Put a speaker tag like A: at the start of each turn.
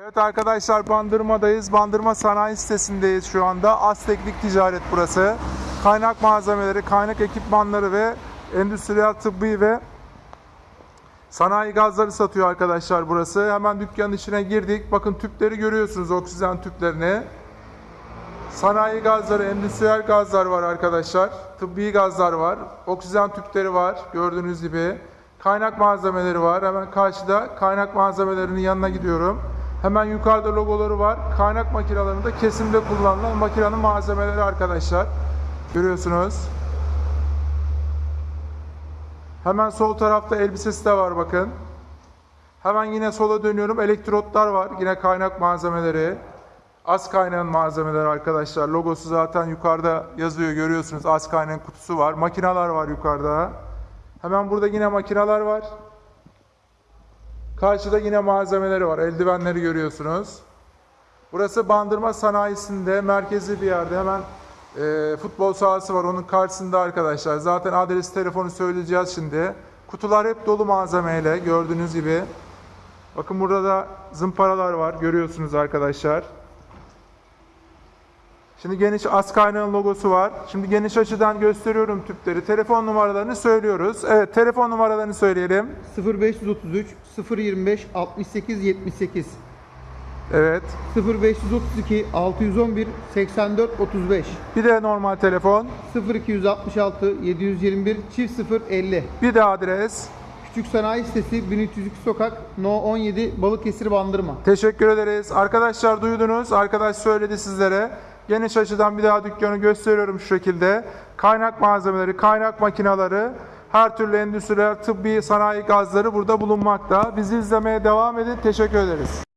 A: Evet arkadaşlar Bandırma'dayız. Bandırma Sanayi sitesindeyiz şu anda. Azteklik Ticaret burası. Kaynak malzemeleri, kaynak ekipmanları ve endüstriyel tıbbi ve sanayi gazları satıyor arkadaşlar burası. Hemen dükkanın içine girdik. Bakın tüpleri görüyorsunuz oksijen tüplerini. Sanayi gazları, endüstriyel gazlar var arkadaşlar. Tıbbi gazlar var. Oksijen tüpleri var gördüğünüz gibi. Kaynak malzemeleri var. Hemen karşıda kaynak malzemelerinin yanına gidiyorum. Hemen yukarıda logoları var. Kaynak makinelerinde kesimde kullanılan makinenin malzemeleri arkadaşlar. Görüyorsunuz. Hemen sol tarafta elbisesi de var bakın. Hemen yine sola dönüyorum. Elektrotlar var. Yine kaynak malzemeleri. Az kaynağın malzemeleri arkadaşlar. Logosu zaten yukarıda yazıyor görüyorsunuz. Az kaynağın kutusu var. Makineler var yukarıda. Hemen burada yine makineler var. Karşıda yine malzemeleri var. Eldivenleri görüyorsunuz. Burası Bandırma Sanayisi'nde merkezi bir yerde. Hemen e, futbol sahası var. Onun karşısında arkadaşlar. Zaten adres telefonu söyleyeceğiz şimdi. Kutular hep dolu malzemeyle gördüğünüz gibi. Bakın burada da zımparalar var. Görüyorsunuz arkadaşlar. Şimdi geniş az kaynağın logosu var. Şimdi geniş açıdan gösteriyorum tüpleri. Telefon numaralarını söylüyoruz. Evet telefon numaralarını söyleyelim.
B: 0533 025 68 78
A: Evet.
B: 0532 611 84 35
A: Bir de normal telefon.
B: 0266 721 çift 050
A: Bir de adres.
B: Küçük Sanayi Sitesi 1302 Sokak No 17 Balıkesir Bandırma
A: Teşekkür ederiz. Arkadaşlar duydunuz. Arkadaş söyledi sizlere. Geniş açıdan bir daha dükkanı gösteriyorum şu şekilde. Kaynak malzemeleri, kaynak makineleri, her türlü endüstriyel tıbbi sanayi gazları burada bulunmakta. Bizi izlemeye devam edin. Teşekkür ederiz.